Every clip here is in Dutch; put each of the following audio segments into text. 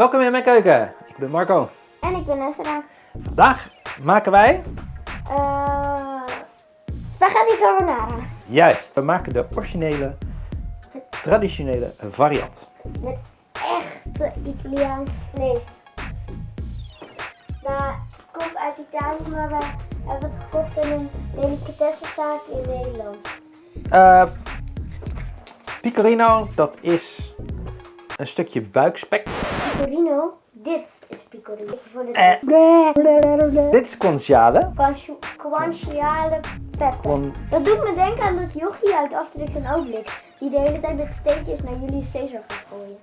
Welkom in mijn keuken. Ik ben Marco. En ik ben Esra. Vandaag maken wij, Uh, spaghetti carbonara. juist, we maken de originele, traditionele variant. Met echte Italiaans vlees. Dat komt uit Italië, maar we hebben het gekocht in een delicatessenzaak in Nederland. Eh pecorino, dat is een stukje buikspek. Pecorino, dit is pecorino. Even voor de Dit is guanciale. Guanci- Guanciale pepper. Dat doet me denken aan dat jochie uit Asterix en Obelix. Die de hele tijd met steekjes naar Julius Caesar gaat gooien.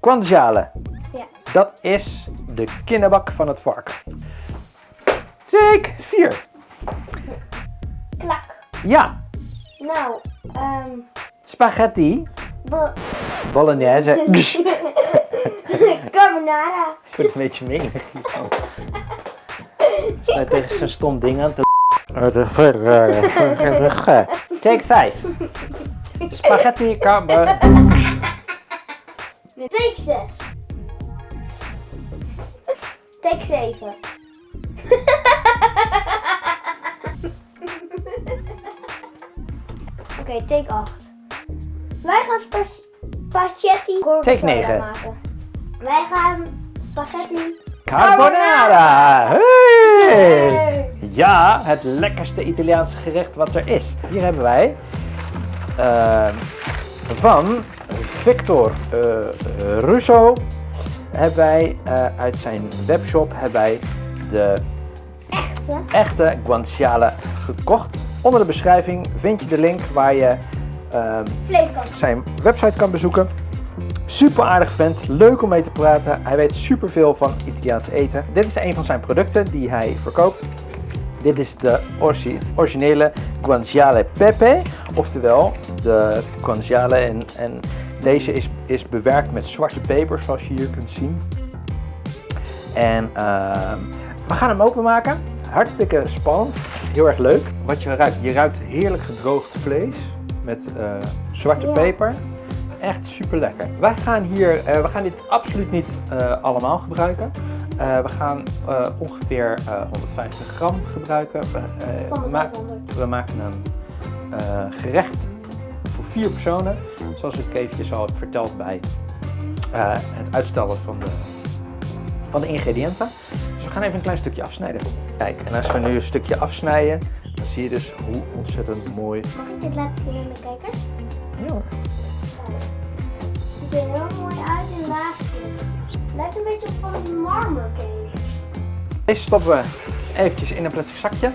Guanciale, Ja. dat is de kinderbak van het varken. Take 4. Klak. Ja, Nou, ehm... spaghetti bo- bolognese. Carbonara. Ik word een beetje hiervan. Sluit tegen zo'n stom ding aan te... Take 5. Spaghetti carbonara. Take 6. Take 7. Oké, take 8. Wij gaan spa- spaghetti Take 9. maken. Wij gaan spaghetti Carbonara. Hey. Hey. Ja, het lekkerste Italiaanse gerecht wat er is. Hier hebben wij eh, van Victor eh, Russo hebben wij eh, uit zijn webshop hebben wij de echte. echte guanciale gekocht. Onder de beschrijving vind je de link waar je. Zijn website kan bezoeken. Super aardig vent, leuk om mee te praten. Hij weet super veel van Italiaans eten. Dit is een van zijn producten die hij verkoopt. Dit is de originele guanciale pepe, oftewel de guanciale en, en deze is, is bewerkt met zwarte peper zoals je hier kunt zien. En ehm, we gaan hem openmaken. Hartstikke spannend, heel erg leuk. Wat je ruikt, je ruikt heerlijk gedroogd vlees met eh, zwarte peper. Echt super lekker. Wij gaan hier, eh, we gaan dit absoluut niet eh, allemaal gebruiken. We gaan ongeveer eh, 150 gram gebruiken. We, Van we de ma- 500. we maken een gerecht voor vier personen. Zoals ik eventjes al heb verteld bij het uitstellen van de, van de ingrediënten. Dus we gaan even een klein stukje afsnijden. Kijk, en als we nu een stukje afsnijden, dan zie je dus hoe ontzettend mooi. Mag ik dit laten zien aan de kijkers? Ja, hoor. Het ziet er heel mooi uit in laagjes. Lijkt een beetje op van een marmer cake. Deze stoppen we eventjes in een plastic zakje.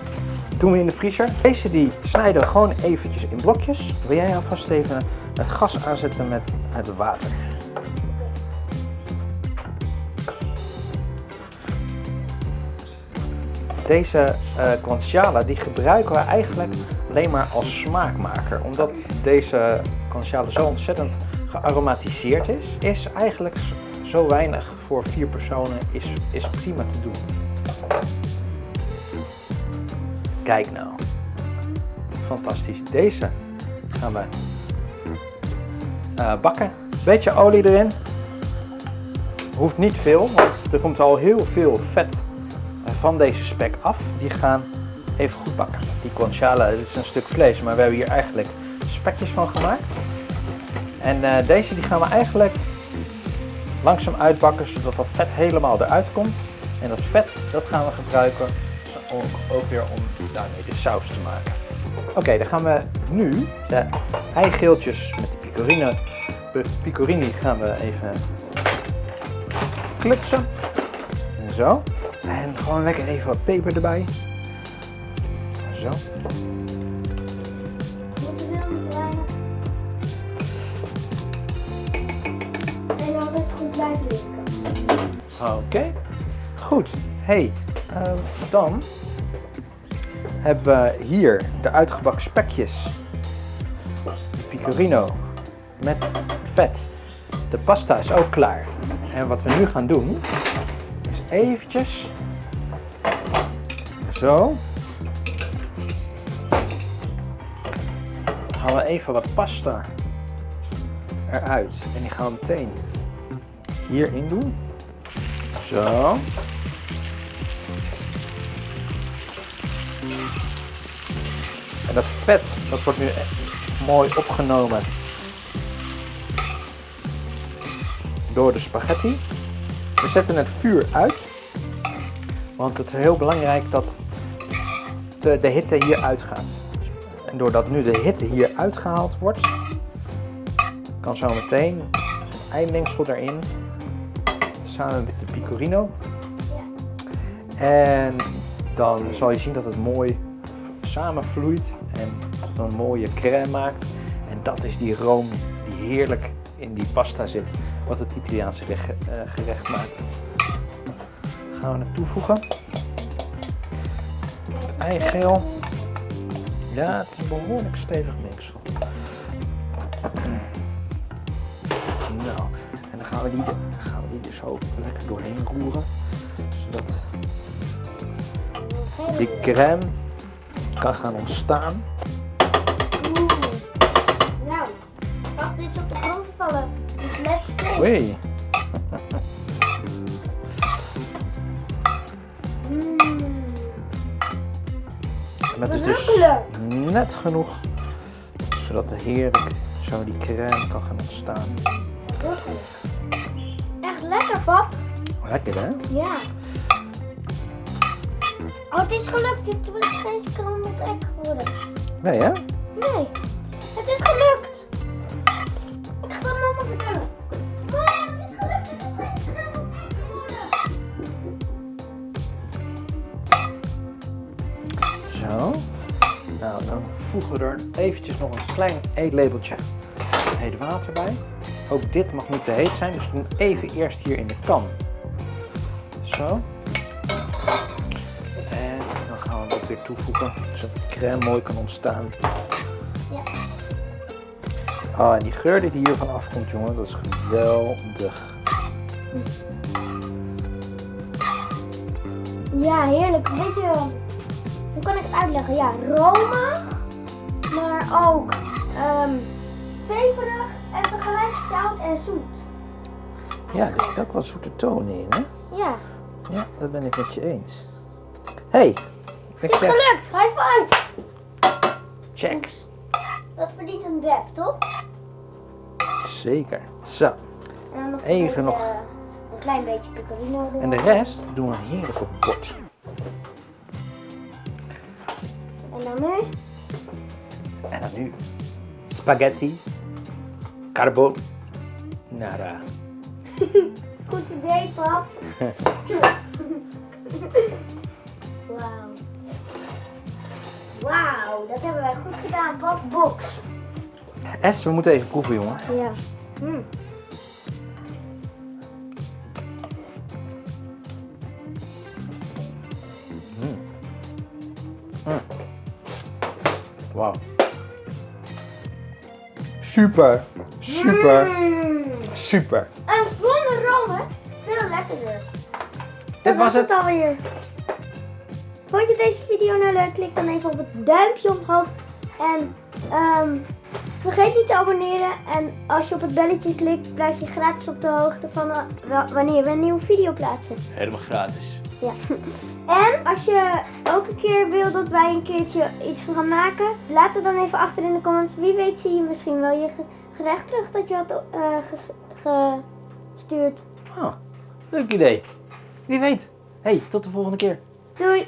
Doen we in de vriezer. Deze die snijden we gewoon eventjes in blokjes. Wil jij alvast even het gas aanzetten met het water? Deze guanciale die gebruiken we eigenlijk alleen maar als smaakmaker. Omdat deze guanciale zo ontzettend gearomatiseerd is, is eigenlijk zo weinig voor vier personen is, is prima te doen. Kijk nou. Fantastisch. Deze gaan we eh, bakken. Beetje olie erin. Hoeft niet veel, want er komt al heel veel vet van deze spek af. Die gaan even goed bakken. Die guanciale, dit is een stuk vlees, maar we hebben hier eigenlijk spekjes van gemaakt. En eh, deze die gaan we eigenlijk langzaam uitbakken, zodat dat vet helemaal eruit komt. En dat vet, dat gaan we gebruiken ook, ook weer om daarmee de saus te maken. Oké, dan gaan we nu de eigeeltjes met de picorine, picorini gaan we even klutsen. En zo. En gewoon lekker even wat peper erbij. Zo. En altijd goed blijven. Oké, goed. Hey, ehm, dan hebben we hier de uitgebakken spekjes. De met vet. De pasta is ook klaar. En wat we nu gaan doen, is eventjes zo. Halen we even wat pasta eruit. En die gaan we meteen hierin doen. Zo. En dat vet, dat wordt nu e- mooi opgenomen door de spaghetti. We zetten het vuur uit, want het is heel belangrijk dat de, de hitte hier uitgaat. En doordat nu de hitte hier uitgehaald wordt, kan zo meteen het eindmengsel erin, samen met de pecorino. En dan zal je zien dat het mooi samenvloeit en een mooie crème maakt. En dat is die room die heerlijk in die pasta zit, wat het Italiaanse gerecht, eh, gerecht maakt. Gaan we het toevoegen. Eigeel. Ja, het is een behoorlijk stevig mengsel. Nou, en dan gaan we die, gaan we die er zo lekker doorheen roeren. Zodat die crème kan gaan ontstaan. Oeh. Nou, wacht, dit is op de grond vallen. Dus let's taste. En dat is dus net genoeg zodat er heerlijk zo die crème kan gaan ontstaan. Echt lekker, pap. Lekker hè? Ja. Oh, het is gelukt. Dit is geen scrambled egg geworden. Nee hè? Nee, het is gelukt. Ik ga het mama vertellen. Nou, dan voegen we er eventjes nog een klein eetlepeltje heet water bij. Ook dit mag niet te heet zijn, dus we doen even eerst hier in de kan. Zo. En dan gaan we ook weer toevoegen, zodat de crème mooi kan ontstaan. Ja. Oh, en die geur die hiervan afkomt, jongen, dat is geweldig. Ja, heerlijk. Weet je, hoe kan ik het uitleggen? Ja, romig, maar ook ehm, peperig en tegelijk zout en zoet. Ja, er zit ook wat zoete tonen in, hè? Ja, Ja, dat ben ik met je eens. hey, ik het is zeg gelukt. High five. check. Dat verdient een dab, toch? Zeker. Zo. En dan nog Even beetje, nog. eh, een klein beetje pecorino En de rest doen we heerlijk op bord. En dan nu? En dan nu spaghetti carbonara. Goed idee, pap. Wauw. Wauw, dat hebben wij goed gedaan, pap. Box. We moeten even proeven, jongen. Ja. Mm. Wauw. Super, super, Mm. super. En zonder romen, veel lekkerder. Dit Dat was het. alweer. Vond je deze video nou leuk? Klik dan even op het duimpje omhoog. En ehm, vergeet niet te abonneren. En als je op het belletje klikt, blijf je gratis op de hoogte van eh, wa- wanneer we een nieuwe video plaatsen. Helemaal gratis. Ja. En als je ook een keer wil dat wij een keertje iets gaan maken, laat het dan even achter in de comments. Wie weet zie je misschien wel je ge- gerecht terug dat je had eh, ges- gestuurd. Oh, leuk idee. Wie weet. hey, tot de volgende keer. Doei!